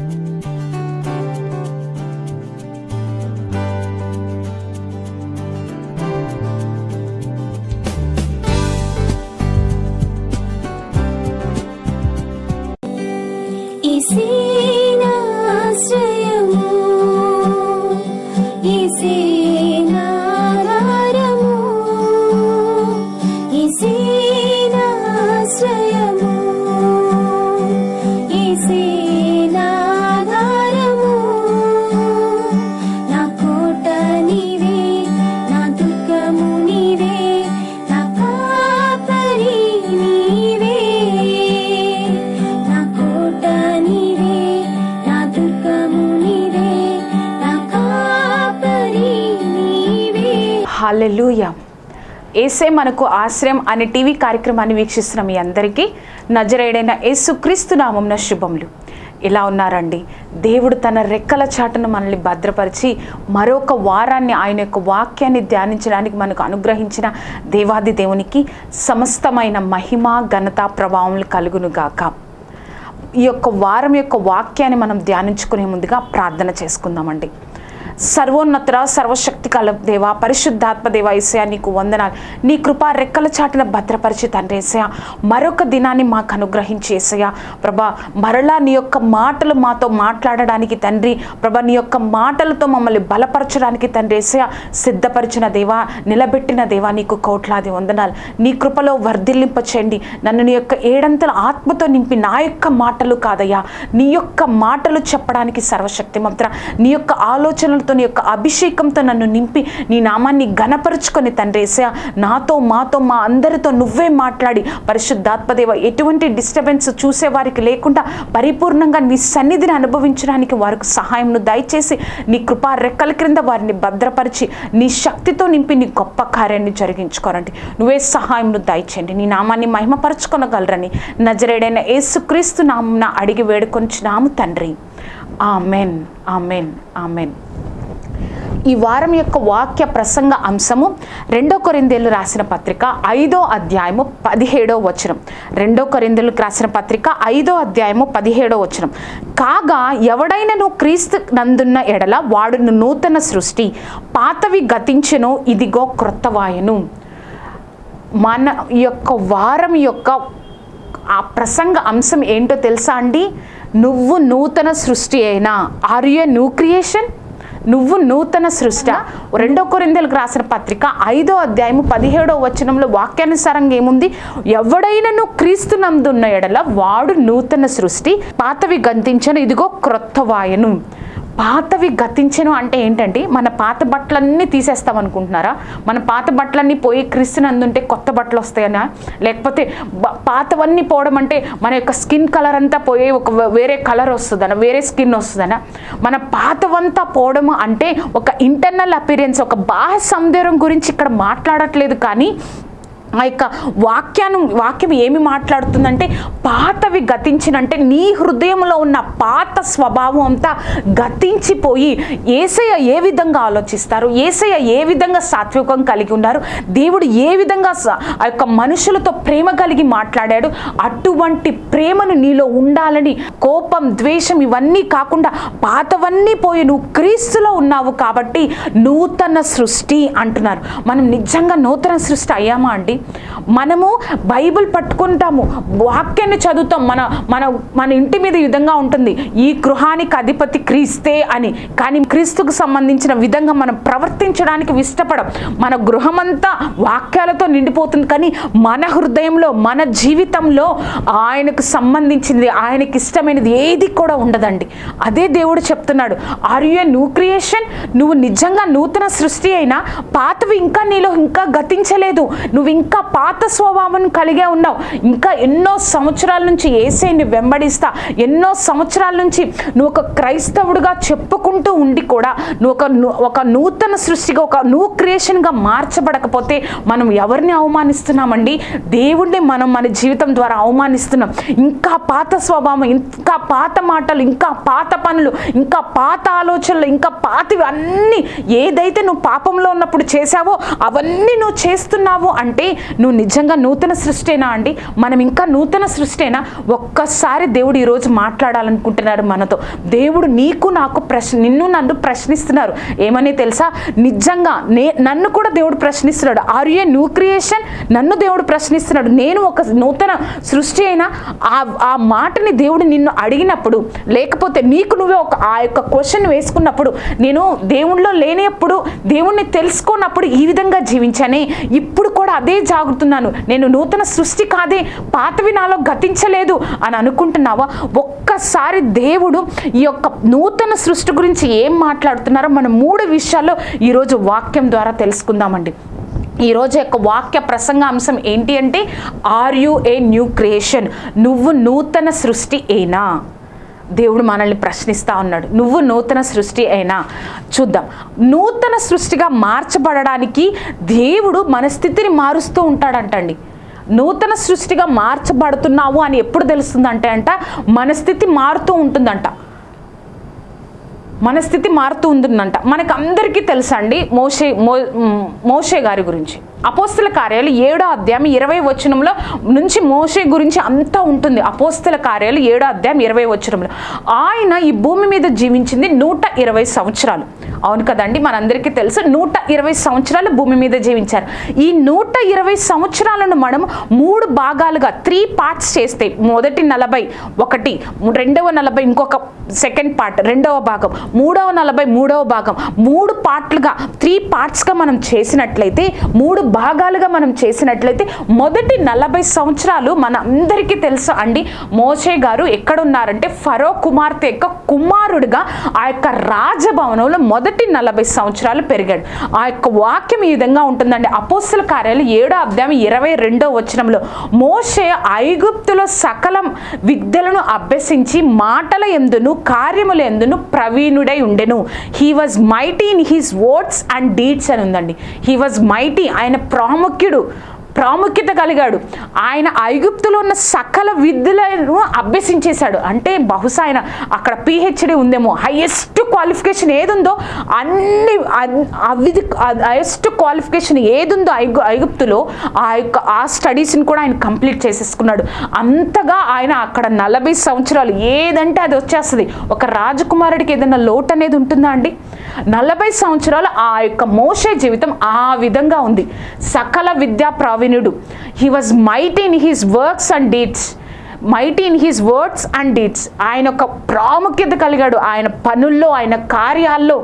Música ఏసే మనకు ఆశ్రయం అనే టీవీ కార్యక్రమాన్ని వీక్షిస్తున్న మీ అందరికీ నజరేడైన యేసుక్రీస్తు నామంన శుభములు. ఇలా ఉన్నారండి? దేవుడు తన రెక్కల చాటును మనల్ని భద్రపరిచి మరొక వారాన్ని ఆయన యొక్క వాక్యాన్ని ధ్యానించడానికి మనకు అనుగ్రహించిన దేవాది దేవునికి సమస్తమైన మహిమ ఘనత ప్రభావములు కలుగును గాక. ఈ యొక్క వారం యొక్క వాక్యాన్ని మనం ధ్యానించుకునే ముందుగా ప్రార్థన చేసుకుందామండి. సర్వోన్నతర సర్వశక్తి కల దేవ పరిశుద్ధాత్మ దేవ ఏసయ నీకు వందనాలు. నీ కృపా రెక్కల చాటిన భద్రపరిచి తండ్రి ఏసయ మరొక దినాన్ని మాకు అనుగ్రహించి ఏసయ ప్రభా మరలా నీ యొక్క మాటలు మాతో మాట్లాడడానికి తండ్రి ప్రభా నీ యొక్క మాటలతో మమ్మల్ని బలపరచడానికి తండ్రి ఏసయ సిద్ధపరిచిన దేవా నిలబెట్టిన దేవా నీకు కోట్లాది వందనాలు. నీ కృపలో వర్ధిల్లింప చేయండి నన్ను నీ యొక్క ఏడంతల ఆత్మతో నింపి నా యొక్క మాటలు కాదయ్యా. నీ యొక్క మాటలు చెప్పడానికి సర్వశక్తి మంత్ర నీ యొక్క ఆలోచనలు ఆలోచనలతో నీ యొక్క అభిషేకంతో నన్ను నింపి నీ నామాన్ని ఘనపరుచుకొని తండ్రి నాతో మాతో మా అందరితో నువ్వే మాట్లాడి పరిశుద్ధాత్మదేవ ఎటువంటి డిస్టర్బెన్స్ చూసేవారికి లేకుండా పరిపూర్ణంగా నీ సన్నిధిని అనుభవించడానికి వారికి సహాయంను దయచేసి నీ కృపా రెక్కల క్రింద వారిని భద్రపరిచి నీ శక్తితో నింపి నీ గొప్ప కార్యాన్ని జరిగించుకోరండి నువ్వే సహాయంను దయచేయండి. నీ నామాన్ని మహిమపరచుకొనగలరని నజరేడైన ఏసుక్రీస్తు నామున అడిగి వేడుకొంచున్నాము తండ్రి. ఆమెన్. ఆమెన్. ఆమెన్. ఈ వారం యొక్క వాక్య ప్రసంగ అంశము రెండో కొరిందేలు రాసిన పత్రిక ఐదో అధ్యాయము పదిహేడో వచనం. రెండో కొరిందేలకు రాసిన పత్రిక ఐదో అధ్యాయము పదిహేడో వచనం. కాగా ఎవడైనను క్రీస్తు నందున్న ఎడల వాడును నూతన సృష్టి పాతవి గతించెను ఇదిగో క్రొత్తవాయను మన యొక్క వారం యొక్క ఆ ప్రసంగ అంశం ఏంటో తెలుసా అండి? నువ్వు నూతన సృష్టి అయినా. ఆర్ యూ న్యూ క్రియేషన్ నువ్వు నూతన సృష్ట. రెండో కొరిందలకు రాసిన పత్రిక ఐదో అధ్యాయము పదిహేడో వచనంలో వాక్యానుసారంగా ఏముంది? ఎవడైనను క్రీస్తు నందున్న ఎడల వాడు నూతన సృష్టి పాతవి గంతించను ఇదిగో క్రొత్త వాయను. పాతవి గతించను అంటే ఏంటంటే మన పాత బట్టలన్నీ తీసేస్తాం అనుకుంటున్నారా? మన పాత బట్టలన్నీ పోయి క్రిస్తునందుంటే కొత్త బట్టలు వస్తాయనా? లేకపోతే పాతవన్నీ పోవడం అంటే మన యొక్క స్కిన్ కలర్ అంతా పోయి ఒక వేరే కలర్ వస్తుందనా? వేరే స్కిన్ వస్తుందనా? మన పాతవంతా పోవడము అంటే ఒక ఇంటర్నల్ అపీరియన్స్ ఒక బాహ్య సౌందర్యం గురించి ఇక్కడ మాట్లాడట్లేదు కానీ ఆ యొక్క వాక్యాన్ని వాక్యం ఏమి మాట్లాడుతుందంటే పాతవి గతించినంటే నీ హృదయంలో ఉన్న పాత స్వభావం అంతా గతించిపోయి ఏసయ్య ఏ విధంగా ఆలోచిస్తారు? ఏసయ్య ఏ విధంగా సాత్వికం కలిగి ఉన్నారు? దేవుడు ఏ విధంగా ఆ యొక్క మనుషులతో ప్రేమ కలిగి మాట్లాడాడు? అటువంటి ప్రేమను నీలో ఉండాలని కోపం ద్వేషం ఇవన్నీ కాకుండా పాతవన్నీ పోయి నువ్వు క్రీస్తులో ఉన్నావు కాబట్టి నూతన సృష్టి అంటున్నారు. మనం నిజంగా నూతన సృష్టి అయ్యామా అండి? మనము బైబిల్ పట్టుకుంటాము వాక్యాన్ని చదువుతాం మన మన మన ఇంటి మీద విధంగా ఉంటుంది. ఈ గృహానికి అధిపతి క్రీస్తే అని. కానీ క్రీస్తుకు సంబంధించిన విధంగా మనం ప్రవర్తించడానికి ఇష్టపడం మన గృహమంతా వాక్యాలతో నిండిపోతుంది. కానీ మన హృదయంలో మన జీవితంలో ఆయనకు సంబంధించింది ఆయనకి ఇష్టమైనది ఏది కూడా ఉండదండి. అదే దేవుడు చెప్తున్నాడు ఆర్ యు న్యూ క్రియేషన్ నువ్వు నిజంగా నూతన సృష్టి అయినా పాతవి ఇంకా నీలో ఇంకా గతించలేదు. నువ్వు ఇంకా ఇంకా పాత స్వభావం కలిగే ఉన్నావు. ఇంకా ఎన్నో సంవత్సరాల నుంచి ఏసైని వెంబడిస్తా. ఎన్నో సంవత్సరాల నుంచి నువ్వు ఒక క్రైస్తవుడిగా చెప్పుకుంటూ ఉండి కూడా నువ్వు ఒక ఒక నూతన సృష్టిగా ఒక న్యూ క్రియేషన్గా మార్చబడకపోతే మనం ఎవరిని అవమానిస్తున్నామండి? దేవుణ్ణి మనం మన జీవితం ద్వారా అవమానిస్తున్నాం. ఇంకా పాత స్వభావం ఇంకా పాత మాటలు ఇంకా పాత పనులు ఇంకా పాత ఆలోచనలు ఇంకా పాతవి అన్నీ ఏదైతే నువ్వు పాపంలో ఉన్నప్పుడు చేశావో అవన్నీ నువ్వు చేస్తున్నావు అంటే నువ్వు నిజంగా నూతన సృష్టినా అండి? మనం ఇంకా నూతన సృష్టినా? ఒక్కసారి దేవుడు ఈరోజు మాట్లాడాలనుకుంటున్నాడు మనతో. దేవుడు నీకు నాకు ప్రశ్న నిన్ను నన్ను ప్రశ్నిస్తున్నారు. ఏమని తెలుసా? నిజంగా నే నన్ను కూడా దేవుడు ప్రశ్నిస్తున్నాడు. ఆర్ యూ న్యూ క్రియేషన్ నన్ను దేవుడు ప్రశ్నిస్తున్నాడు. నేను ఒక నూతన సృష్టి అయినా ఆ ఆ మాటని దేవుడు నిన్ను అడిగినప్పుడు లేకపోతే నీకు నువ్వే ఒక ఆ యొక్క క్వశ్చన్ వేసుకున్నప్పుడు నేను దేవుణ్ణిలో లేనప్పుడు దేవుణ్ణి తెలుసుకున్నప్పుడు ఈ విధంగా జీవించానే. ఇప్పుడు కూడా అదే జాగుతున్నాను నేను నూతన సృష్టి కాదే పాతవి నాలో గతించలేదు అని అనుకుంటున్నావా? ఒక్కసారి దేవుడు ఈ యొక్క నూతన సృష్టి గురించి ఏం మాట్లాడుతున్నారో మనం మూడు విషయాల్లో ఈరోజు వాక్యం ద్వారా తెలుసుకుందామండి. ఈరోజు యొక్క వాక్య ప్రసంగ అంశం ఏంటి అంటే are you a new creation నువ్వు నూతన సృష్టి ఏనా? దేవుడు మనల్ని ప్రశ్నిస్తూ ఉన్నాడు నువ్వు నూతన సృష్టి అయినా చూద్దాం. నూతన సృష్టిగా మార్చబడడానికి దేవుడు మన స్థితిని మారుస్తూ ఉంటాడంటండి. నూతన సృష్టిగా మార్చబడుతున్నావు అని ఎప్పుడు తెలుస్తుందంటే అంట మన స్థితి మారుతూ ఉంటుందంట. మన స్థితి మారుతూ ఉంటుందంట. మనకు అందరికీ తెలుసండి మోషే మో మోషే గారి గురించి. అపోస్తుల కార్యాలు ఏడో అధ్యాయం ఇరవై వచనంలో నుంచి మోషే గురించి అంతా ఉంటుంది. అపోస్తుల కార్యాలు ఏడో అధ్యాయం ఇరవై వచనంలో. ఆయన ఈ భూమి మీద జీవించింది నూట ఇరవై సంవత్సరాలు. అవును కదండి మనందరికీ తెలుసు నూట ఇరవై సంవత్సరాలు భూమి మీద జీవించారు. ఈ నూట ఇరవై సంవత్సరాలను మనం మూడు భాగాలుగా త్రీ పార్ట్స్ చేస్తే మొదటి నలభై ఒకటి రెండవ నలభై ఇంకొక సెకండ్ పార్ట్ రెండవ భాగం మూడవ నలభై మూడవ భాగం మూడు పార్ట్లుగా త్రీ పార్ట్స్గా మనం చేసినట్లయితే మూడు భాగాలుగా మనం చేసినట్లయితే మొదటి నలభై సంవత్సరాలు మన అందరికీ తెలుసు అండి. మోషే గారు ఎక్కడున్నారంటే ఫరో కుమార్తె యొక్క కుమారుడిగా ఆ యొక్క రాజభవనంలో మొదటి నలభై సంవత్సరాలు పెరిగాడు. ఆ యొక్క వాక్యం ఈ విధంగా ఉంటుందండి. అపోస్తుల కార్యాలు ఏడో అధ్యాయం ఇరవై రెండో వచనంలో మోషే ఐగుప్తులో సకలం విద్యలను అభ్యసించి మాటల ఎందును కార్యముల ఎందును ప్రవీణుడై ఉండెను. He was mighty in his words and deeds అని ఉందండి. హీ వాజ్ మైటీ ఆయన ప్రాముఖ్యుడు ప్రాముఖ్యత కలిగాడు. ఆయన ఐగుప్తులో ఉన్న సకల విద్యలను అభ్యసించేశాడు. అంటే బహుశా ఆయన అక్కడ పిహెచ్డి ఉందేమో. హైయెస్ట్ క్వాలిఫికేషన్ ఏదుందో అన్ని అవి అవిధి హైయెస్ట్ క్వాలిఫికేషన్ ఏదుందో ఐగు ఐగుప్తులో ఆ యొక్క ఆ స్టడీస్ని కూడా ఆయన కంప్లీట్ చేసేసుకున్నాడు. అంతగా ఆయన అక్కడ నలభై సంవత్సరాలు ఏదంటే అది వచ్చేస్తుంది. ఒక రాజకుమారుడికి ఏదైనా లోటు అనేది ఉంటుందా అండి? నలభై సంవత్సరాలు ఆ యొక్క మోషే జీవితం ఆ విధంగా ఉంది. సకల విద్యా ప్రావీణ్యుడు he was might in his works and deeds might in his words and deeds ఆయన ఒక ప్రాముఖ్యత కలిగాడు. ఆయన పనుల్లో ఆయన కార్యాల్లో.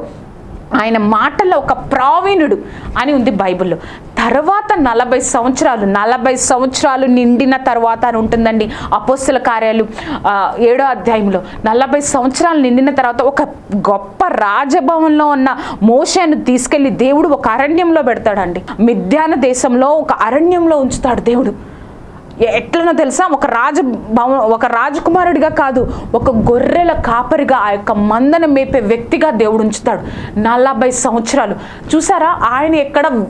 ఆయన మాటల్లో ఒక ప్రావీణుడు అని ఉంది బైబిల్లో. తర్వాత నలభై సంవత్సరాలు నలభై సంవత్సరాలు నిండిన తర్వాత అని ఉంటుందండి అపోస్తుల కార్యాలు ఏడో అధ్యాయంలో. నలభై సంవత్సరాలు నిండిన తర్వాత ఒక గొప్ప రాజభవన్లో ఉన్న మోషను తీసుకెళ్ళి దేవుడు ఒక అరణ్యంలో పెడతాడండి. మిథ్యాన దేశంలో ఒక అరణ్యంలో ఉంచుతాడు దేవుడు. ఎట్లనో తెలుసా? ఒక రాజ భవ- ఒక రాజకుమారుడిగా కాదు ఒక గొర్రెల కాపరిగా ఆ యొక్క మందను మేపే వ్యక్తిగా దేవుడు ఉంచుతాడు నలభై సంవత్సరాలు. చూసారా? ఆయన ఎక్కడ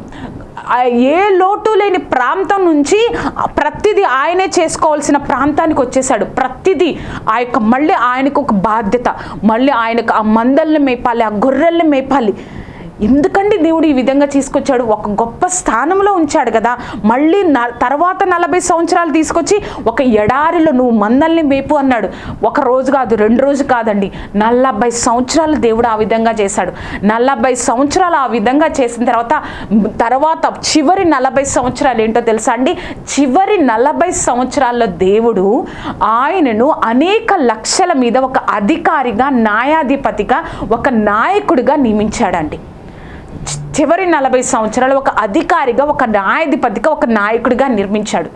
ఏ లోటు లేని ప్రాంతం నుంచి ప్రతిదీ ఆయనే చేసుకోవాల్సిన ప్రాంతానికి వచ్చేసాడు ప్రతిదీ ఆ యొక్క మళ్ళీ ఆయనకు ఒక బాధ్యత. మళ్ళీ ఆయనకు ఆ మందల్ని మేపాలి ఆ గొర్రెల్ని మేపాలి. ఎందుకండి దేవుడు ఈ విధంగా తీసుకొచ్చాడు? ఒక గొప్ప స్థానంలో ఉంచాడు కదా. మళ్ళీ న తర్వాత నలభై సంవత్సరాలు తీసుకొచ్చి ఒక ఎడారిలో నువ్వు మందల్ని మేపు అన్నాడు. ఒక రోజు కాదు రెండు రోజు కాదండి. నలభై సంవత్సరాలు దేవుడు ఆ విధంగా చేశాడు. నలభై సంవత్సరాలు ఆ విధంగా చేసిన తర్వాత తర్వాత చివరి నలభై సంవత్సరాలు ఏంటో తెలుసా అండి? చివరి నలభై సంవత్సరాల్లో దేవుడు ఆయనను అనేక లక్షల మీద ఒక అధికారిగా న్యాయాధిపతిగా ఒక నాయకుడిగా నియమించాడండి. చివరి నలభై సంవత్సరాలు ఒక అధికారిగా ఒక న్యాయాధిపతిగా ఒక నాయకుడిగా నిర్మించాడు.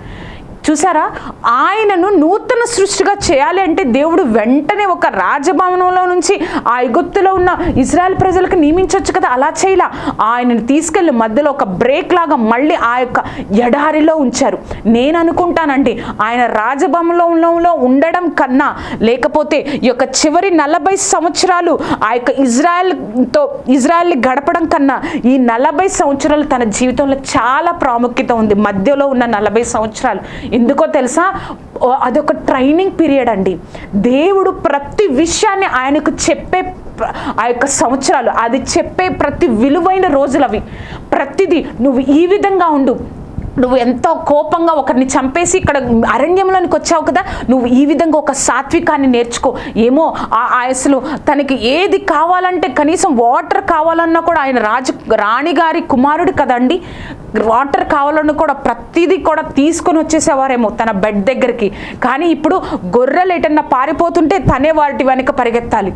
చూసారా? ఆయనను నూతన సృష్టిగా చేయాలి అంటే దేవుడు వెంటనే ఒక రాజభవనంలో నుంచి ఆ ఎగుత్తులో ఉన్న ఇజ్రాయెల్ ప్రజలకు నియమించవచ్చు కదా? అలా చేయలా. ఆయనను తీసుకెళ్ళి మధ్యలో ఒక బ్రేక్ లాగా మళ్ళీ ఆ యొక్క ఎడారిలో ఉంచారు. నేను అనుకుంటానండి ఆయన రాజభవనంలో ఉండడం కన్నా లేకపోతే ఈ యొక్క చివరి నలభై సంవత్సరాలు ఆ యొక్క ఇజ్రాయెల్తో ఇజ్రాయెల్ని గడపడం కన్నా ఈ నలభై సంవత్సరాలు తన జీవితంలో చాలా ప్రాముఖ్యత ఉంది. మధ్యలో ఉన్న నలభై సంవత్సరాలు ఎందుకో తెలుసా? అదొక ట్రైనింగ్ పీరియడ్ అండి. దేవుడు ప్రతి విషయాన్ని ఆయనకు చెప్పే ఆ యొక్క సంవత్సరాలు అది చెప్పే ప్రతి విలువైన రోజులు అవి ప్రతిదీ నువ్వు ఈ విధంగా ఉండు. నువ్వు ఎంతో కోపంగా ఒకరిని చంపేసి ఇక్కడ అరణ్యంలోనికి వచ్చావు కదా నువ్వు ఈ విధంగా ఒక సాత్వికాన్ని నేర్చుకో. ఏమో ఆ- ఆయసులు తనకి ఏది కావాలంటే కనీసం వాటర్ కావాలన్నా కూడా ఆయన రాజు రాణిగారి కుమారుడు కదండి వాటర్ కావాలన్నా కూడా ప్రతిదీ కూడా తీసుకొని వచ్చేసేవారేమో తన బెడ్ దగ్గరికి. కానీ ఇప్పుడు గొర్రెలు ఎటన్నా పారిపోతుంటే తనే వాటి వెనక పరిగెత్తాలి.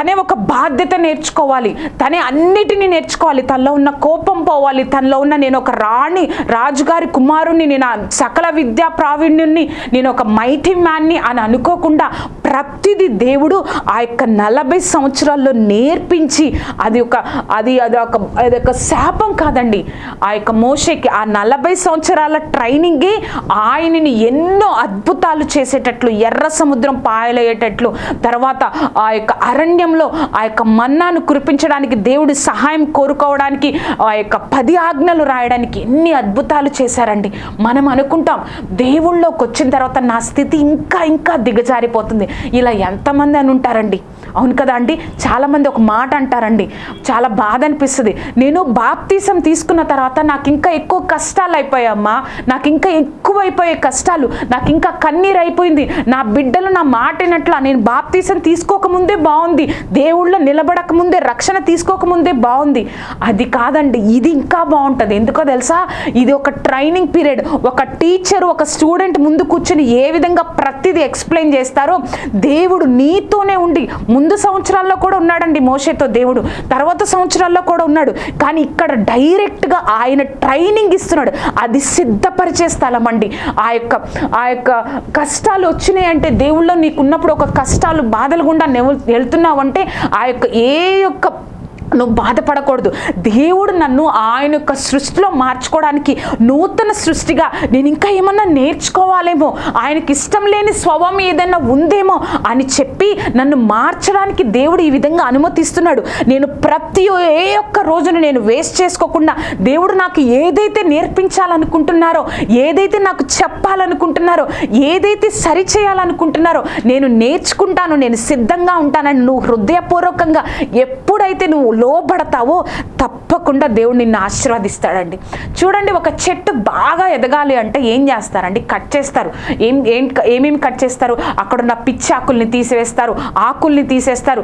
తనే ఒక బాధ్యత నేర్చుకోవాలి. తనే అన్నిటినీ నేర్చుకోవాలి. తనలో ఉన్న కోపం పోవాలి. తనలో ఉన్న నేను ఒక రాణి రాజుగారి కుమారుణ్ణి నేను సకల విద్యా ప్రావీణ్యుణ్ణి నేను ఒక మైటీ మ్యాన్ని అని అనుకోకుండా ప్రతిది దేవుడు ఆ యొక్క నలభై సంవత్సరాల్లో నేర్పించి అది ఒక అది అది ఒక అది ఒక శాపం కాదండి. ఆ యొక్క మోషకి ఆ నలభై సంవత్సరాల ట్రైనింగే ఆయనని ఎన్నో అద్భుతాలు చేసేటట్లు ఎర్ర సముద్రం పాయలయ్యేటట్లు తర్వాత ఆ యొక్క అరణ్యం అరణ్యంలో ఆ యొక్క మన్నాను కురిపించడానికి దేవుడి సహాయం కోరుకోవడానికి ఆ యొక్క పది ఆజ్ఞలు రాయడానికి ఎన్ని అద్భుతాలు చేశారండి. మనం అనుకుంటాం దేవుళ్ళలోకి వచ్చిన తర్వాత నా స్థితి ఇంకా ఇంకా దిగజారిపోతుంది. ఇలా ఎంతమంది అని ఉంటారండి? అవును కదా అండి? చాలామంది ఒక మాట అంటారండి. చాలా బాధ అనిపిస్తుంది. నేను బాప్తీసం తీసుకున్న తర్వాత నాకు ఇంకా ఎక్కువ కష్టాలు అయిపోయామ్మా నాకు ఇంకా ఎక్కువైపోయే కష్టాలు. నాకు ఇంకా కన్నీరు అయిపోయింది. నా బిడ్డలు నా మాటినట్ల నేను బాప్తీసం తీసుకోకముందే బాగుంది. దేవుళ్ళు నిలబడక ముందే రక్షణ తీసుకోకముందే బాగుంది. అది కాదండి ఇది ఇంకా బాగుంటుంది. ఎందుకో తెలుసా? ఇది ఒక ట్రైనింగ్ పీరియడ్ ఒక టీచర్ ఒక స్టూడెంట్ ముందు కూర్చొని ఏ విధంగా ప్రతిదీ ఎక్స్ప్లెయిన్ చేస్తారో దేవుడు నీతోనే ఉండి ముందు సంవత్సరాల్లో కూడా ఉన్నాడండి మోషేతో దేవుడు. తర్వాత సంవత్సరాల్లో కూడా ఉన్నాడు. కానీ ఇక్కడ డైరెక్ట్గా ఆయన ట్రైనింగ్ ఇస్తున్నాడు. అది సిద్ధపరిచే స్థలం అండి. ఆ యొక్క ఆ యొక్క కష్టాలు వచ్చినాయి అంటే దేవుళ్ళో నీకు ఉన్నప్పుడు ఒక కష్టాలు బాధలు గుండా వెళ్తున్నావు అంటే ఆ యొక్క ఏ యొక్క నువ్వు బాధపడకూడదు. దేవుడు నన్ను ఆయన యొక్క సృష్టిలో మార్చుకోవడానికి నూతన సృష్టిగా నేను ఇంకా ఏమన్నా నేర్చుకోవాలేమో ఆయనకి ఇష్టం లేని స్వభావం ఏదైనా ఉందేమో అని చెప్పి నన్ను మార్చడానికి దేవుడు ఈ విధంగా అనుమతిస్తున్నాడు. నేను ప్రతి ఏ ఒక్క రోజును నేను వేస్ట్ చేసుకోకుండా దేవుడు నాకు ఏదైతే నేర్పించాలనుకుంటున్నారో ఏదైతే నాకు చెప్పాలనుకుంటున్నారో ఏదైతే సరి చేయాలనుకుంటున్నారో నేను నేర్చుకుంటాను నేను సిద్ధంగా ఉంటానని నువ్వు హృదయపూర్వకంగా ఎప్పుడైతే నువ్వు లోబడతావో తప్పకుండా దేవుడు నిన్ను ఆశీర్వదిస్తాడండి. చూడండి ఒక చెట్టు బాగా ఎదగాలి అంటే ఏం చేస్తారండి? కట్ చేస్తారు. ఏం ఏం ఏమేమి కట్ చేస్తారు? అక్కడున్న పిచ్చి ఆకుల్ని తీసివేస్తారు ఆకుల్ని తీసేస్తారు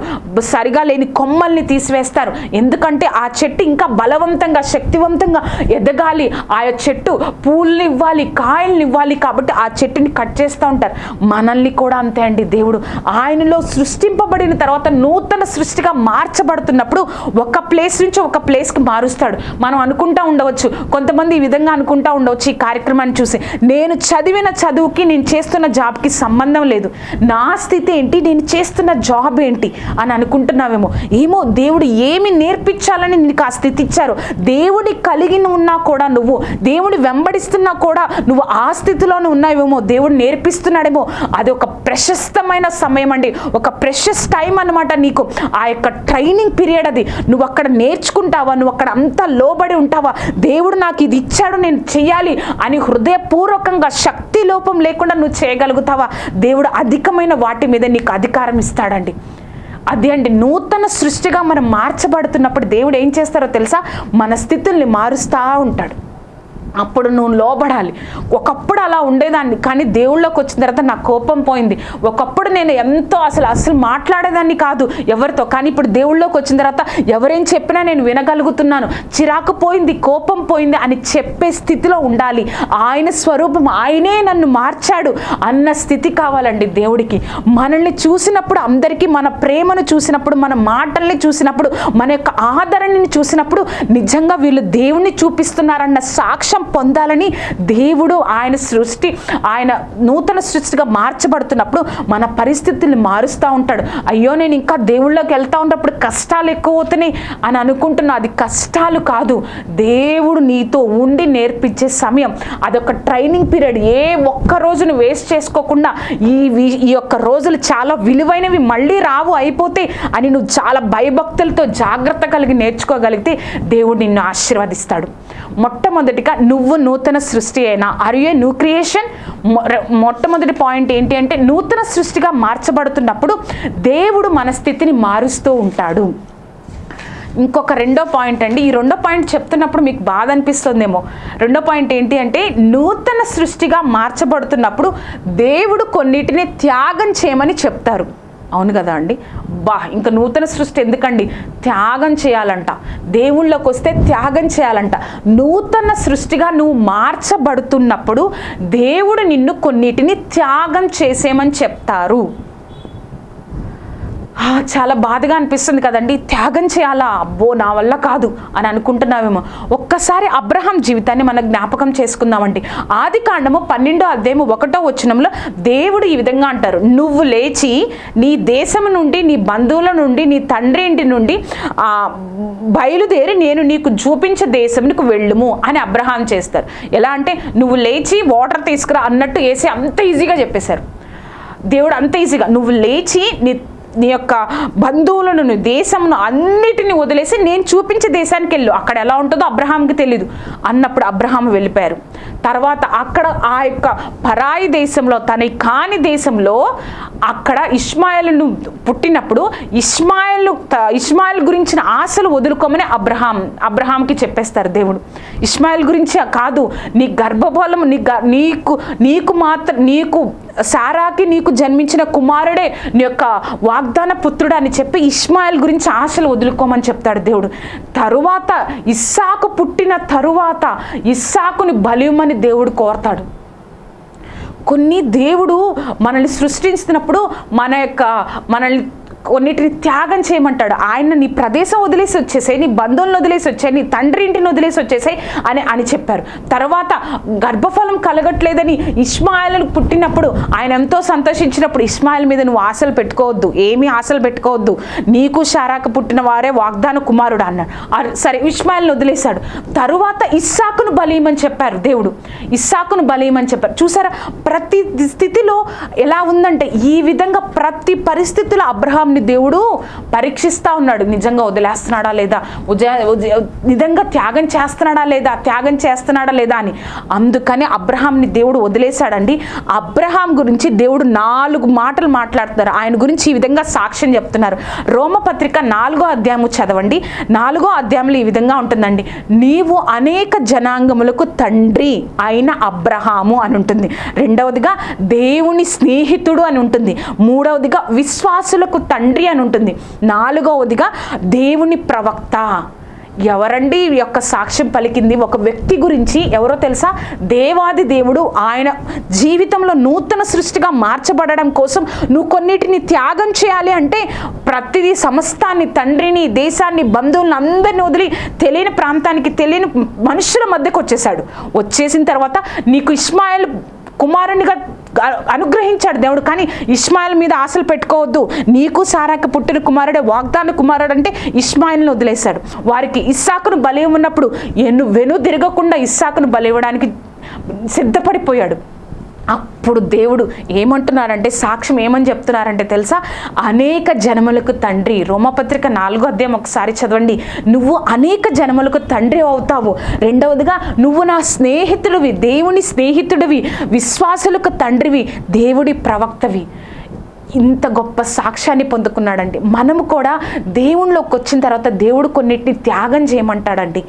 సరిగా లేని కొమ్మల్ని తీసివేస్తారు. ఎందుకంటే ఆ చెట్టు ఇంకా బలవంతంగా శక్తివంతంగా ఎదగాలి. ఆ చెట్టు పూలని ఇవ్వాలి కాయల్ని ఇవ్వాలి కాబట్టి ఆ చెట్టుని కట్ చేస్తూ ఉంటారు. మనల్ని కూడా అంతే అండి దేవుడు. ఆయనలో సృష్టింపబడిన తర్వాత నూతన సృష్టిగా మార్చబడుతున్నప్పుడు ఒక ప్లేస్ నుంచి ఒక ప్లేస్కి మారుస్తాడు. మనం అనుకుంటా ఉండవచ్చు. కొంతమంది ఈ విధంగా అనుకుంటా ఉండవచ్చు ఈ కార్యక్రమాన్ని చూసి. నేను చదివిన చదువుకి నేను చేస్తున్న జాబ్కి సంబంధం లేదు. నా స్థితి ఏంటి? నేను చేస్తున్న జాబ్ ఏంటి? అని అనుకుంటున్నావేమో. ఏమో దేవుడు ఏమి నేర్పించాలని నీకు ఆ స్థితి ఇచ్చారు. దేవుడి కలిగి ఉన్నా కూడా నువ్వు దేవుడి వెంబడిస్తున్నా కూడా నువ్వు ఆ స్థితిలోనే ఉన్నావేమో. దేవుడు నేర్పిస్తున్నాడేమో. అది ఒక ప్రశస్తమైన సమయం అండి. ఒక ప్రెషస్ టైం అన్నమాట నీకు. ఆ యొక్క ట్రైనింగ్ పీరియడ్ అది. నువ్వు అక్కడ నేర్చుకుంటావా? నువ్వు అక్కడ అంతా లోబడి ఉంటావా? దేవుడు నాకు ఇది ఇచ్చాడు నేను చెయ్యాలి అని హృదయపూర్వకంగా శక్తి లోపం లేకుండా నువ్వు చేయగలుగుతావా? దేవుడు అధికమైన వాటి మీద నీకు అధికారం ఇస్తాడండి. అది అండి నూతన సృష్టిగా మనం మార్చబడుతున్నప్పుడు దేవుడు ఏం చేస్తారో తెలుసా? మన స్థితుల్ని మారుస్తూ ఉంటాడు. అప్పుడు నువ్వు లోబడాలి. ఒకప్పుడు అలా ఉండేదాన్ని కానీ దేవుళ్ళకి వచ్చిన తర్వాత నా కోపం పోయింది. ఒకప్పుడు నేను ఎంతో అసలు అసలు మాట్లాడేదాన్ని కాదు ఎవరితో కానీ ఇప్పుడు దేవుళ్ళకి వచ్చిన తర్వాత ఎవరేం చెప్పినా నేను వినగలుగుతున్నాను. చిరాకు పోయింది కోపం పోయింది అని చెప్పే స్థితిలో ఉండాలి. ఆయన స్వరూపం ఆయనే నన్ను మార్చాడు అన్న స్థితి కావాలండి దేవుడికి. మనల్ని చూసినప్పుడు అందరికీ మన ప్రేమను చూసినప్పుడు మన మాటల్ని చూసినప్పుడు మన యొక్క ఆదరణని చూసినప్పుడు నిజంగా వీళ్ళు దేవుణ్ణి చూపిస్తున్నారన్న సాక్ష్యం పొందాలని దేవుడు ఆయన సృష్టి ఆయన నూతన సృష్టిగా మార్చబడుతున్నప్పుడు మన పరిస్థితుల్ని మారుస్తూ ఉంటాడు. అయ్యో నేను ఇంకా దేవుళ్ళకి వెళ్తూ ఉన్నప్పుడు కష్టాలు ఎక్కువ అవుతున్నాయి అని అనుకుంటున్నా. అది కష్టాలు కాదు. దేవుడు నీతో ఉండి నేర్పించే సమయం. అదొక ట్రైనింగ్ పీరియడ్. ఏ ఒక్క రోజును వేస్ట్ చేసుకోకుండా ఈ వి- ఈ యొక్క రోజులు చాలా విలువైనవి మళ్ళీ రావు అయిపోతే అని నువ్వు చాలా భయభక్తులతో జాగ్రత్త కలిగి నేర్చుకోగలిగితే దేవుడు నిన్ను ఆశీర్వదిస్తాడు. మొట్టమొదటిగా నువ్వు నూతన సృష్టి అయినా. ఆర్ యూ న్యూ క్రియేషన్ మొట్టమొదటి పాయింట్ ఏంటి అంటే నూతన సృష్టిగా మార్చబడుతున్నప్పుడు దేవుడు మన స్థితిని మారుస్తూ ఉంటాడు. ఇంకొక రెండో పాయింట్ అండి. ఈ రెండో పాయింట్ చెప్తున్నప్పుడు మీకు బాధ అనిపిస్తుందేమో. రెండో పాయింట్ ఏంటి అంటే నూతన సృష్టిగా మార్చబడుతున్నప్పుడు దేవుడు కొన్నిటిని త్యాగం చేయమని చెప్తారు. అవును కదా అండి? బా ఇంకా నూతన సృష్టి ఎందుకండి? త్యాగం చేయాలంట. దేవుళ్ళకి వస్తే త్యాగం చేయాలంట. నూతన సృష్టిగా నువ్వు మార్చబడుతున్నప్పుడు దేవుడు నిన్ను కొన్నిటిని త్యాగం చేసేమని చెప్తారు. చాలా బాధగా అనిపిస్తుంది కదండి. త్యాగం చేయాలా? అబ్బో నా వల్ల కాదు అని అనుకుంటున్నామేమో ఒక్కసారి అబ్రహాం జీవితాన్ని మనం జ్ఞాపకం చేసుకుందామండి. ఆది కాండము పన్నెండో అధ్యాయము ఒకటో వచనంలో దేవుడు ఈ విధంగా అంటారు. నువ్వు లేచి నీ దేశం నుండి నీ బంధువుల నుండి నీ తండ్రి ఇంటి నుండి బయలుదేరి నేను నీకు చూపించే దేశంకు వెళ్ళుము అని అబ్రహాం చేస్తారు. ఎలా అంటే నువ్వు లేచి వాటర్ తీసుకురా అన్నట్టు వేసి అంత ఈజీగా చెప్పేశారు. దేవుడు అంత ఈజీగా నువ్వు లేచి నీ నీ యొక్క బంధువులను నీ దేశంను అన్నిటిని వదిలేసి నేను చూపించే దేశానికి వెళ్ళు. అక్కడ ఎలా ఉంటుందో అబ్రహాంకి తెలీదు. అన్నప్పుడు అబ్రహాం వెళ్ళిపోయారు. తర్వాత అక్కడ ఆ యొక్క పరాయి దేశంలో తన కాని దేశంలో అక్కడ ఇస్మాయిల్ను పుట్టినప్పుడు ఇస్మాయిల్ ఇస్మాయిల్ గురించిన ఆశలు వదులుకోమని అబ్రహాం అబ్రహాంకి చెప్పేస్తారు దేవుడు. ఇస్మాయిల్ గురించి కాదు నీ గర్భఫలం నీ గ- నీకు నీకు మాత్రం నీకు సారాకి నీకు జన్మించిన కుమారుడే నీ యొక్క వాగ్దాన పుత్రుడు అని చెప్పి ఇస్మాయిల్ గురించి ఆశలు వదులుకోమని చెప్తాడు దేవుడు. తరువాత ఇస్సాకు పుట్టిన తరువాత ఇస్సాకుని బలియమని దేవుడు కోరతాడు. కొన్ని దేవుడు మనల్ని సృష్టించినప్పుడు మన యొక్క మనల్ని కొన్నిటిని త్యాగం చేయమంటాడు. ఆయన నీ ప్రదేశం వదిలేసి వచ్చేసాయి నీ బంధువులను వదిలేసి వచ్చాయి నీ తండ్రి ఇంటిని వదిలేసి వచ్చేసాయి అని అని చెప్పారు. తర్వాత గర్భఫలం కలగట్లేదని ఇస్మాయిల్కు పుట్టినప్పుడు ఆయన ఎంతో సంతోషించినప్పుడు ఇస్మాయిల్ మీద నువ్వు ఆశలు పెట్టుకోవద్దు ఏమీ ఆశలు పెట్టుకోవద్దు. నీకు షారాకు పుట్టిన వారే వాగ్దాన కుమారుడు అన్నాడు. సరే ఇస్మాయిల్ని వదిలేశాడు. తరువాత ఇస్సాకును బలీయమని చెప్పారు దేవుడు. ఇస్సాకును బలీయమని చెప్పారు. చూసారా ప్రతి స్థితిలో ఎలా ఉందంటే ఈ విధంగా ప్రతి పరిస్థితిలో అబ్రహాంని దేవుడు పరీక్షిస్తా ఉన్నాడు. నిజంగా వదిలేస్తున్నాడా లేదా? నిజంగా త్యాగం చేస్తున్నాడా లేదా? త్యాగం చేస్తున్నాడా లేదా అని. అందుకని అబ్రహాంని దేవుడు వదిలేశాడండి. అబ్రహాం గురించి దేవుడు నాలుగు మాటలు మాట్లాడుతున్నారు. ఆయన గురించి ఈ విధంగా సాక్ష్యం చెప్తున్నారు. రోమపత్రిక నాలుగో అధ్యాయము చదవండి. నాలుగో అధ్యాయంలో ఈ విధంగా ఉంటుందండి. నీవు అనేక జనాంగములకు తండ్రి అయిన అబ్రహాము అని ఉంటుంది. రెండవదిగా దేవుని స్నేహితుడు అని ఉంటుంది. మూడవదిగా విశ్వాసులకు తండ్రి అని ఉంటుంది. నాలుగవదిగా దేవుని ప్రవక్త. ఎవరండి? ఈ యొక్క సాక్ష్యం పలికింది. ఒక వ్యక్తి గురించి ఎవరో తెలుసా? దేవాది దేవుడు ఆయన జీవితంలో నూతన సృష్టిగా మార్చబడడం కోసం నువ్వు కొన్నిటిని త్యాగం చేయాలి అంటే ప్రతిదీ సమస్తాన్ని తండ్రిని దేశాన్ని బంధువులను అందరిని వదిలి తెలియని ప్రాంతానికి తెలియని మనుషుల మధ్యకు వచ్చేసాడు వచ్చేసిన తర్వాత నీకు ఇస్మాయిల్ కుమారునిగా అనుగ్రహించాడు దేవుడు. కానీ ఇస్మాయిల్ మీద ఆశలు పెట్టుకోవద్దు. నీకు సారాక పుట్టిన కుమారుడే వాగ్దాన కుమారుడు అంటే ఇస్మాయిల్ని వదిలేశాడు. వారికి ఇస్సాకును బలి ఉన్నప్పుడు ఎన్ను వెను తిరగకుండా ఇస్సాకును బలి ఇవ్వడానికి సిద్ధపడిపోయాడు. అప్పుడు దేవుడు ఏమంటున్నారంటే సాక్ష్యం ఏమని చెప్తున్నారంటే తెలుసా? అనేక జనములకు తండ్రి రోమపత్రిక నాలుగో అధ్యాయం ఒకసారి చదవండి. నువ్వు అనేక జనములకు తండ్రి అవుతావు. రెండవదిగా నువ్వు నా స్నేహితుడివి దేవుని స్నేహితుడివి విశ్వాసులకు తండ్రివి దేవుడి ప్రవక్తవి. ఇంత గొప్ప సాక్ష్యాన్ని పొందుకున్నాడండి. మనము కూడా దేవుళ్ళలోకి వచ్చిన తర్వాత దేవుడు కొన్నిటిని త్యాగం చేయమంటాడండి.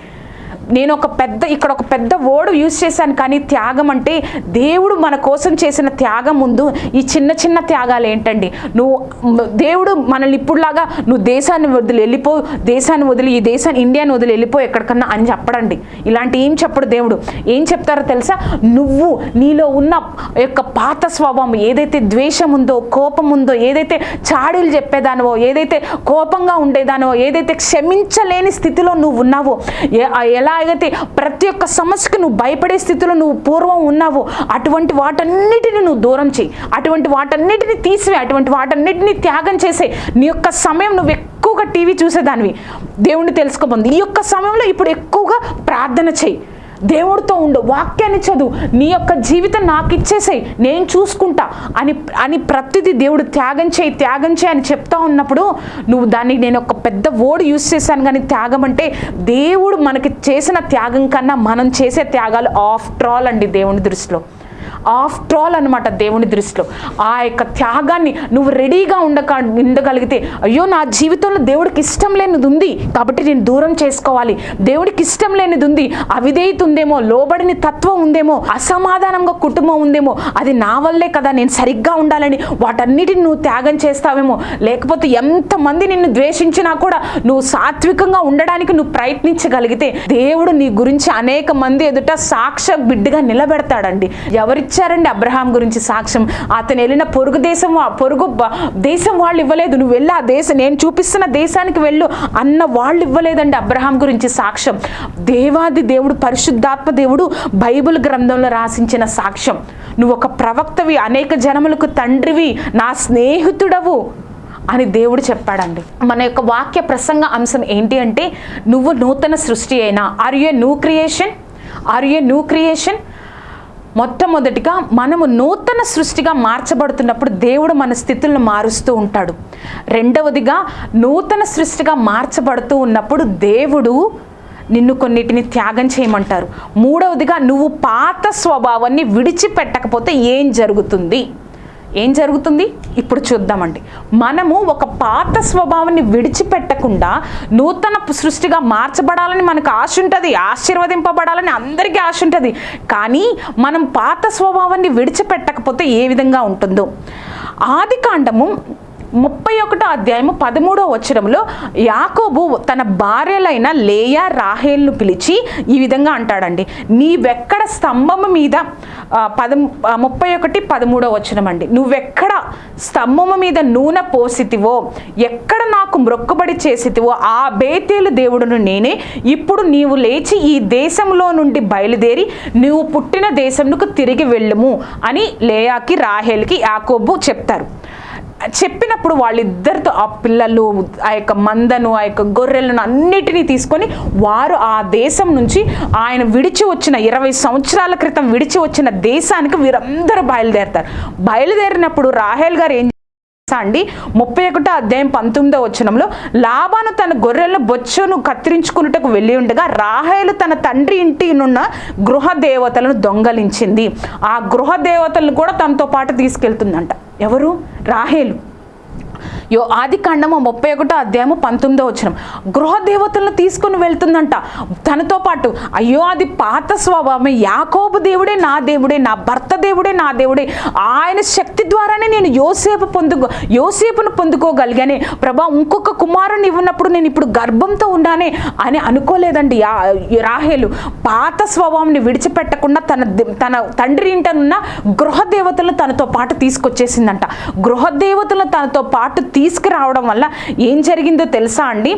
నేను ఒక పెద్ద ఇక్కడ ఒక పెద్ద ఓడు యూజ్ చేశాను కానీ త్యాగం అంటే దేవుడు మన కోసం చేసిన త్యాగం ముందు ఈ చిన్న చిన్న త్యాగాలు ఏంటండి? నువ్వు దేవుడు మనల్ని ఇప్పుడులాగా నువ్వు దేశాన్ని వదిలి వెళ్ళిపో దేశాన్ని వదిలి ఈ దేశాన్ని ఇండియాని వదిలి వెళ్ళిపో ఎక్కడికన్నా అని చెప్పడండి. ఇలాంటి ఏం చెప్పడు దేవుడు. ఏం చెప్తారో తెలుసా? నువ్వు నీలో ఉన్న యొక్క పాత స్వభావం ఏదైతే ద్వేషం ఉందో కోపం ఉందో ఏదైతే చాడీలు చెప్పేదానివో ఏదైతే కోపంగా ఉండేదానివో ఏదైతే క్షమించలేని స్థితిలో నువ్వు ఉన్నావో ఎలా అయితే ప్రతి ఒక్క సమస్యకు నువ్వు భయపడే స్థితిలో నువ్వు పూర్వం ఉన్నావో. అటువంటి వాటన్నిటిని నువ్వు దూరం చేయి. అటువంటి వాటన్నిటిని తీసివే. అటువంటి వాటన్నిటిని త్యాగం చేసే నీ యొక్క సమయం నువ్వు ఎక్కువగా టీవీ చూసేదానివి. దేవుణ్ణి తెలుసుకోబోంది ఈ యొక్క సమయంలో ఇప్పుడు ఎక్కువగా ప్రార్థన చేయి. దేవుడితో ఉండు వాక్యాన్ని చదువు నీ యొక్క జీవితం నాకు ఇచ్చేసేయి నేను చూసుకుంటా అని అని ప్రతిదీ దేవుడు త్యాగం చేయి త్యాగం చేయి అని చెప్తా ఉన్నప్పుడు నువ్వు దాన్ని నేను ఒక పెద్ద ఓడు యూస్ చేశాను కానీ త్యాగం అంటే దేవుడు మనకి చేసిన త్యాగం కన్నా మనం చేసే త్యాగాలు ఆఫ్టర్ ఆల్ అండి దేవుని దృష్టిలో. ఆఫ్టర్ ఆల్ అనమాట దేవుని దృష్టిలో. ఆ యొక్క త్యాగాన్ని నువ్వు రెడీగా ఉండక ఉండగలిగితే అయ్యో నా జీవితంలో దేవుడికి ఇష్టం లేనిది ఉంది కాబట్టి నేను దూరం చేసుకోవాలి. దేవుడికి ఇష్టం లేనిది ఉంది అవిధేయత ఉందేమో లోబడిని తత్వం ఉందేమో అసమాధానంగా కుటుంబం ఉందేమో అది నా వల్లే కదా నేను సరిగ్గా ఉండాలని వాటన్నిటిని నువ్వు త్యాగం చేస్తావేమో. లేకపోతే ఎంతమంది నిన్ను ద్వేషించినా కూడా నువ్వు సాత్వికంగా ఉండడానికి నువ్వు ప్రయత్నించగలిగితే దేవుడు నీ గురించి అనేక మంది ఎదుట సాక్ష బిడ్డగా నిలబెడతాడండి. ఎవరి ఇచ్చారండి అబ్రహాం గురించి సాక్ష్యం. అతను వెళ్ళిన పొరుగు దేశం వా- పొరుగు దేశం వాళ్ళు ఇవ్వలేదు. నువ్వు వెళ్ళి ఆ దేశం నేను చూపిస్తున్న దేశానికి వెళ్ళు అన్న వాళ్ళు ఇవ్వలేదండి అబ్రహాం గురించి సాక్ష్యం. దేవాది దేవుడు పరిశుద్ధాత్మ దేవుడు బైబిల్ గ్రంథంలో రాసించిన సాక్ష్యం. నువ్వు ఒక ప్రవక్తవి అనేక జనములకు తండ్రివి నా స్నేహితుడవు అని దేవుడు చెప్పాడండి. మన యొక్క వాక్య ప్రసంగ అంశం ఏంటి అంటే నువ్వు నూతన సృష్టి అయినా. Are you new creation are you new creation మొట్టమొదటిగా మనము నూతన సృష్టిగా మార్చబడుతున్నప్పుడు దేవుడు మన స్థితులను మారుస్తూ ఉంటాడు. రెండవదిగా నూతన సృష్టిగా మార్చబడుతూ ఉన్నప్పుడు దేవుడు నిన్ను కొన్నిటిని త్యాగం చేయమంటారు. మూడవదిగా నువ్వు పాత స్వభావాన్ని విడిచిపెట్టకపోతే ఏం జరుగుతుంది? ఏం జరుగుతుంది? ఇప్పుడు చూద్దామండి. మనము ఒక పాత స్వభావాన్ని విడిచిపెట్టకుండా నూతన సృష్టిగా మార్చబడాలని మనకు ఆశ ఉంటుంది ఆశీర్వదింపబడాలని అందరికీ ఆశ ఉంటుంది కానీ మనం పాత స్వభావాన్ని విడిచిపెట్టకపోతే ఏ విధంగా ఉంటుందో? ఆది కాండము ముప్పై ఒకటో అధ్యాయము పదమూడో వచ్చరంలో యాకోబు తన భార్యలైన లేయా రాహేల్ను పిలిచి ఈ విధంగా అంటాడండి. నీవెక్కడ స్తంభం మీద పదం ముప్పై ఒకటి పదమూడో వచనం అండి నువ్వెక్కడ స్తంభము మీద నూనె పోసితివో ఎక్కడ నాకు మ్రొక్కుబడి చేసితివో ఆ బేతేలు దేవుడును నేనే. ఇప్పుడు నీవు లేచి ఈ దేశంలో నుండి బయలుదేరి నీవు పుట్టిన దేశంకు తిరిగి వెళ్ళము అని లేయాకి రాహేల్కి యాకోబు చెప్తారు. చెప్పినప్పుడు వాళ్ళిద్దరితో ఆ పిల్లలు ఆ యొక్క మందను ఆ యొక్క గొర్రెలను అన్నిటినీ తీసుకొని వారు ఆ దేశం నుంచి ఆయన విడిచి వచ్చిన ఇరవై సంవత్సరాల క్రితం విడిచి వచ్చిన దేశానికి వీరందరూ బయలుదేరతారు. బయలుదేరినప్పుడు రాహేల్ గారు ఏం అండి? ముప్పై ఒకటో అధ్యాయం పంతొమ్మిదో వచనంలో లాభాను తన గొర్రెలను బొచ్చును కత్తిరించుకున్నట్టుకు వెళ్ళి ఉండగా రాహేలు తన తండ్రి ఇంటి నున్న గృహ దేవతలను దొంగలించింది. ఆ గృహ దేవతలను కూడా తనతో పాటు తీసుకెళ్తుందంట. ఎవరు? రాహేలు. యో ఆది కాండము ముప్పై ఒకటో అధ్యాయము పంతొమ్మిదో వచ్చిన గృహ దేవతలను తీసుకుని వెళ్తుందంట. తనతో పాటు అయ్యో అది పాత స్వభావమే. యాకోబు దేవుడే నా దేవుడే నా భర్త దేవుడే నా దేవుడే. ఆయన శక్తి ద్వారానే నేను యోసేపు పొందుకో యోసేపును పొందుకోగలిగానే. ప్రభా ఇంకొక కుమారుని ఇవ్వనప్పుడు నేను ఇప్పుడు గర్భంతో ఉన్నానే అని అనుకోలేదండి యా రాహేలు. పాత స్వభావాన్ని విడిచిపెట్టకుండా తన తన తండ్రి ఇంటనున్న గృహ దేవతలను తనతో పాటు తీసుకొచ్చేసిందంట. గృహ దేవతలను తనతో పాటు తీసుకురావడం వల్ల ఏం జరిగిందో తెలుసా అండి?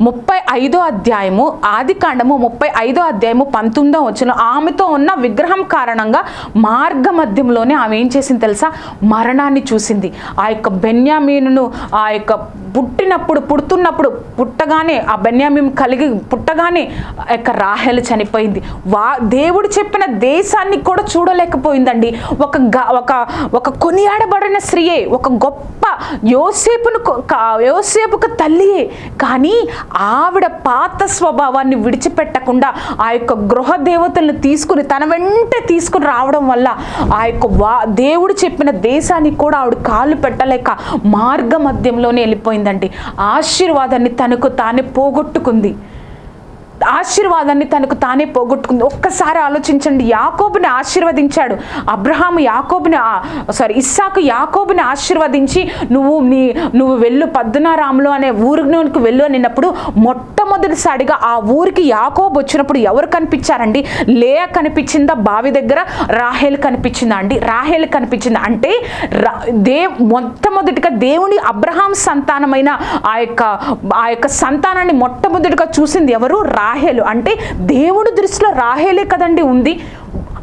ముప్పై ఐదో అధ్యాయము ఆది కాండము ముప్పై ఐదో అధ్యాయము పంతొమ్మిదో వచ్చిన ఆమెతో ఉన్న విగ్రహం కారణంగా మార్గ మధ్యంలోనే ఆమె ఏం చేసింది తెలుసా? మరణాన్ని చూసింది. ఆ యొక్క బెన్యామీనును ఆ యొక్క పుట్టినప్పుడు పుడుతున్నప్పుడు పుట్టగానే ఆ బెన్యామీన్ కలిగి పుట్టగానే ఆ యొక్క రాహెలు చనిపోయింది. వా దేవుడు చెప్పిన దేశాన్ని కూడా చూడలేకపోయిందండి. ఒక గ- ఒక ఒక కొనియాడబడిన స్త్రీయే ఒక గొప్ప యోసేపును యోసేపుకు తల్లియే. కానీ ఆవిడ పాత స్వభావాన్ని విడిచిపెట్టకుండా ఆ యొక్క గృహ దేవతలను తీసుకుని తన వెంట తీసుకుని రావడం వల్ల ఆ యొక్క వా దేవుడు చెప్పిన దేశానికి కూడా ఆవిడ కాళ్ళు పెట్టలేక మార్గ మధ్యంలోనే వెళ్ళిపోయిందండి. ఆశీర్వాదాన్ని తనకు తానే పోగొట్టుకుంది. ఆశీర్వాదాన్ని తనకు తానే పోగొట్టుకుంది. ఒక్కసారి ఆలోచించండి. యాకోబుని ఆశీర్వదించాడు. అబ్రహాం యాకోబుని సారీ ఇస్సాకు యాకోబుని ఆశీర్వదించి నువ్వు నీ నువ్వు వెళ్ళు పద్మనారాములు అనే ఊరికి వెళ్ళు అనినప్పుడు మొట్టమొదటిసారిగా ఆ ఊరికి యాకోబు వచ్చినప్పుడు ఎవరు కనిపించారండి? లేయ కనిపించిందా? బావి దగ్గర రాహేల్ కనిపించిందా అండి? రాహేల్ కనిపించిందా? అంటే రా దే మొట్టమొదటిగా దేవుని అబ్రహాం సంతానమైన ఆ యొక్క ఆ యొక్క సంతానాన్ని మొట్టమొదటిగా చూసింది ఎవరు? రాహేలు. అంటే దేవుడి దృష్టిలో రాహేలే కదండి ఉంది.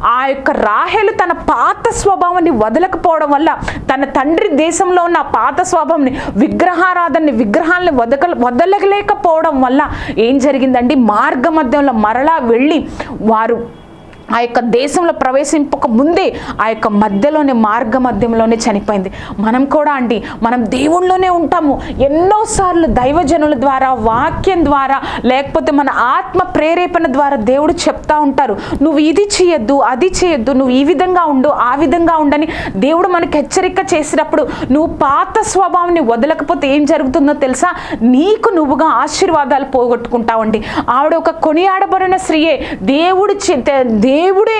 ఆ యొక్క రాహేలు తన పాత స్వభావాన్ని వదలకపోవడం వల్ల తన తండ్రి దేశంలో ఉన్న పాత స్వభావాన్ని విగ్రహారాధనని విగ్రహాలని వదక వదలలేకపోవడం వల్ల ఏం జరిగిందండి? మార్గ మధ్యంలో మరలా వెళ్ళి వారు ఆ యొక్క దేశంలో ప్రవేశింపక ముందే ఆ యొక్క మధ్యలోనే మార్గ మధ్యంలోనే చనిపోయింది. మనం కూడా అండి మనం దేవుళ్ళలోనే ఉంటాము. ఎన్నోసార్లు దైవజనుల ద్వారా వాక్యం ద్వారా లేకపోతే మన ఆత్మ ప్రేరేపణ ద్వారా దేవుడు చెప్తా ఉంటారు. నువ్వు ఇది చేయొద్దు అది చేయొద్దు నువ్వు ఈ విధంగా ఉండు ఆ విధంగా ఉండని దేవుడు మనకు హెచ్చరిక చేసినప్పుడు నువ్వు పాత స్వభావాన్ని వదలకపోతే ఏం జరుగుతుందో తెలుసా? నీకు నువ్వుగా ఆశీర్వాదాలు పోగొట్టుకుంటావండి. ఆవిడ ఒక కొనియాడబడిన స్త్రీయే. దేవుడు చి- దేవుడే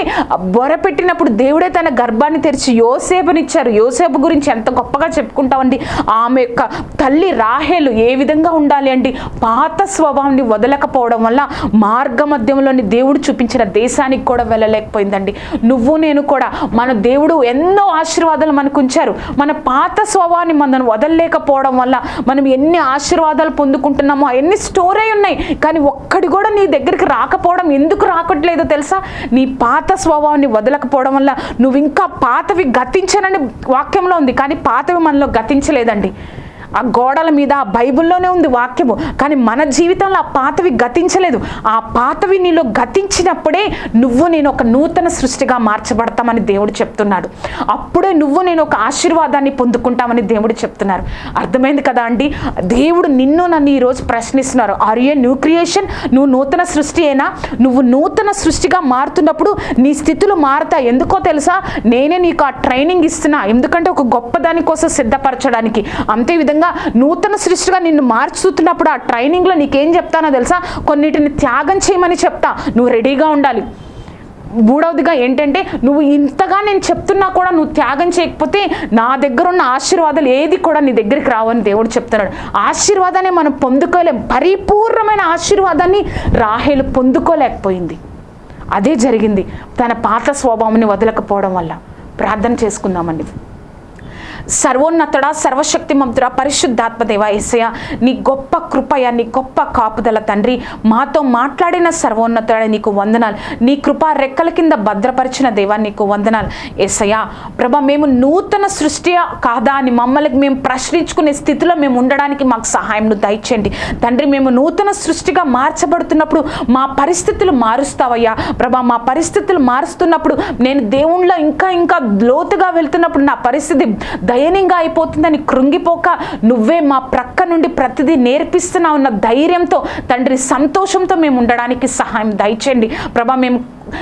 బొరపెట్టినప్పుడు దేవుడే తన గర్భాన్ని తెరిచి యోసేపునిచ్చారు. యోసేపు గురించి ఎంత గొప్పగా చెప్పుకుంటామండి. ఆమె యొక్క తల్లి రాహేలు ఏ విధంగా ఉండాలి అండి? పాత స్వభావాన్ని వదలకపోవడం వల్ల మార్గ మధ్యంలోని దేవుడు చూపించిన దేశానికి కూడా వెళ్ళలేకపోయిందండి. నువ్వు నేను కూడా మన దేవుడు ఎన్నో ఆశీర్వాదాలు మనకు ఉంచారు. మన పాత స్వభావాన్ని మనం వదలలేకపోవడం వల్ల మనం ఎన్ని ఆశీర్వాదాలు పొందుకుంటున్నామో అవన్నీ స్టోర్ అయి ఉన్నాయి కానీ ఒక్కడి కూడా నీ దగ్గరికి రాకపోవడం ఎందుకు రాకట్లేదో తెలుసా? నీ పాత స్వభావాన్ని వదలకపోవడం వల్ల నువ్వు ఇంకా పాతవి గతించనని వాక్యంలో ఉంది కానీ పాతవి మనలో గతించలేదండి. ఆ గోడల మీద ఆ బైబిల్లోనే ఉంది వాక్యము. కానీ మన జీవితంలో ఆ పాతవి గతించలేదు. ఆ పాతవి నీలో గతించినప్పుడే నువ్వు నేను ఒక నూతన సృష్టిగా మార్చబడతామని దేవుడు చెప్తున్నాడు. అప్పుడే నువ్వు నేను ఒక ఆశీర్వాదాన్ని పొందుకుంటామని దేవుడు చెప్తున్నారు. అర్థమైంది కదా అండి? దేవుడు నిన్ను నన్ను ఈరోజు ప్రశ్నిస్తున్నారు. ఆర్ ఏ న్యూ క్రియేషన్ నువ్వు నూతన సృష్టి అయినా నువ్వు నూతన సృష్టిగా మారుతున్నప్పుడు నీ స్థితులు మారుతాయి. ఎందుకో తెలుసా? నేనే నీకు ఆ ట్రైనింగ్ ఇస్తున్నా. ఎందుకంటే ఒక గొప్పదాని కోసం సిద్ధపరచడానికి. అంతే విధంగా నూతన సృష్టిగా నిన్ను మార్చుతున్నప్పుడు ఆ ట్రైనింగ్లో నీకేం చెప్తానో తెలుసా? కొన్నిటిని త్యాగం చేయమని చెప్తా. నువ్వు రెడీగా ఉండాలి. మూడవదిగా ఏంటంటే నువ్వు ఇంతగా నేను చెప్తున్నా కూడా నువ్వు త్యాగం చేయకపోతే నా దగ్గర ఉన్న ఆశీర్వాదాలు ఏది కూడా నీ దగ్గరికి రావని దేవుడు చెప్తున్నాడు. ఆశీర్వాదాన్ని మనం పొందుకోలేం. పరిపూర్ణమైన ఆశీర్వాదాన్ని రాహేలు పొందుకోలేకపోయింది. అదే జరిగింది. తన పాత స్వభావాన్ని వదలకపోవడం వల్ల. ప్రార్థన చేసుకుందామండి. సర్వోన్నతుడా సర్వశక్తిమంతుడా పరిశుద్ధాత్మదేవ ఏసయ నీ గొప్ప కృపయ నీ గొప్ప కాపుదల తండ్రి. మాతో మాట్లాడిన సర్వోన్నతుడ నీకు వందనాలు. నీ కృప రెక్కల కింద భద్రపరిచిన దేవా నీకు వందనాలు. ఏసయ ప్రభ మేము నూతన సృష్టి కాదా అని మమ్మల్ని మేము ప్రశ్నించుకునే స్థితిలో మేము ఉండడానికి మాకు సహాయం దయచేయండి. తండ్రి మేము నూతన సృష్టిగా మార్చబడుతున్నప్పుడు మా పరిస్థితులు మారుస్తావయ్యా. ప్రభా మా పరిస్థితులు మారుస్తున్నప్పుడు నేను దేవుళ్ళ ఇంకా ఇంకా లోతుగా వెళ్తున్నప్పుడు నా పరిస్థితి దయనీయంగా అయిపోతుందని కృంగిపోక నువ్వే మా ప్రక్క నుండి ప్రతిదీ నేర్పిస్తున్నావు ఉన్న ధైర్యంతో తండ్రి సంతోషంతో మేము ఉండడానికి సహాయం దయచేయండి. ప్రభా మేము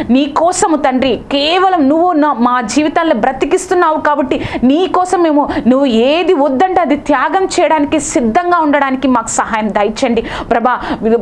నీ కోసము తండ్రి కేవలం నువ్వు నా మా జీవితాల్లో బ్రతికిస్తున్నావు కాబట్టి నీ కోసం మేము నువ్వు ఏది వద్దంటే అది త్యాగం చేయడానికి సిద్ధంగా ఉండడానికి మాకు సహాయం దయచండి ప్రభా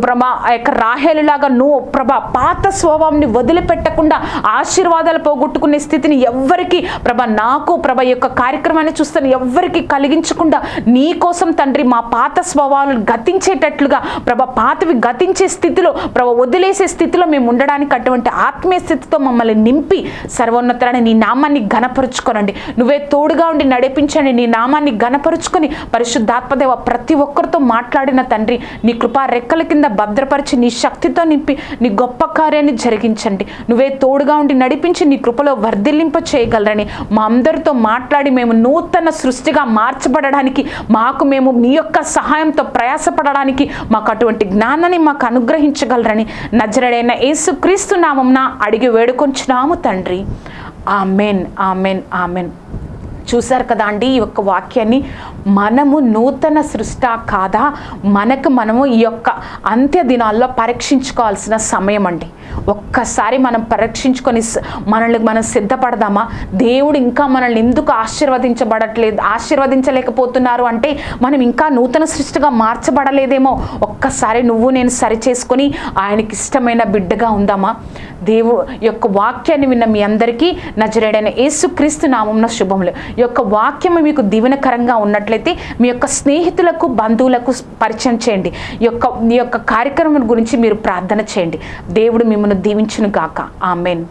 ప్రభా ఆ యొక్క రాహేలులాగా నువ్వు ప్రభా పాత స్వభావాన్ని వదిలిపెట్టకుండా ఆశీర్వాదాలు పోగొట్టుకునే స్థితిని ఎవ్వరికి ప్రభా నాకు ప్రభ యొక్క కార్యక్రమాన్ని చూస్తాను ఎవ్వరికి కలిగించకుండా నీ కోసం తండ్రి మా పాత స్వభావాలను గతించేటట్లుగా ప్రభ పాతవి గతించే స్థితిలో ప్రభ వదిలేసే స్థితిలో మేము ఉండడానికి అటువంటి ఆత్మీయ స్థితితో మమ్మల్ని నింపి సర్వోన్నతరాన్ని నీ నామాన్ని ఘనపరుచుకోనండి. నువ్వే తోడుగా ఉండి నడిపించండి. నీ నామాన్ని ఘనపరుచుకొని పరిశుద్ధాత్మదేవ ప్రతి ఒక్కరితో మాట్లాడిన తండ్రి నీ కృపా రెక్కల కింద భద్రపరిచి నీ శక్తితో నింపి నీ గొప్ప కార్యాన్ని జరిగించండి. నువ్వే తోడుగా ఉండి నడిపించి నీ కృపలో వర్ధిల్లింప చేయగలరని మా అందరితో మాట్లాడి మేము నూతన సృష్టిగా మార్చబడడానికి మాకు మేము మీ యొక్క సహాయంతో ప్రయాసపడడానికి మాకు అటువంటి జ్ఞానాన్ని మాకు అనుగ్రహించగలరని నజరడైన యేసు క్రీస్తు నామంన అడిగి వేడుకొంచున్నాము తండ్రి. Amen amen amen. చూశారు కదా అండి ఈ యొక్క వాక్యాన్ని? మనము నూతన సృష్ట కాదా? మనకు మనము ఈ యొక్క అంత్య దినాల్లో పరీక్షించుకోవాల్సిన సమయం అండి. ఒక్కసారి మనం పరీక్షించుకొని మనల్ని మనం సిద్ధపడదామా? దేవుడు ఇంకా మనల్ని ఎందుకు ఆశీర్వదించబడట్లేదు ఆశీర్వదించలేకపోతున్నారు అంటే మనం ఇంకా నూతన సృష్టిగా మార్చబడలేదేమో? ఒక్కసారి నువ్వు నేను సరి చేసుకొని ఆయనకి ఇష్టమైన బిడ్డగా ఉందామా? దేవు యొక్క వాక్యాన్ని విన్న మీ అందరికీ నజరేడైన యేసుక్రీస్తు నామంన శుభములు. యొక్క వాక్యము మీకు దీవెనకరంగా ఉన్నట్లయితే మీ యొక్క స్నేహితులకు బంధువులకు పరిచయం చేయండి. యొక్క మీ యొక్క కార్యక్రమం గురించి మీరు ప్రార్థన చేయండి. దేవుడు మిమ్మల్ని దీవించును గాక ఆమెన్.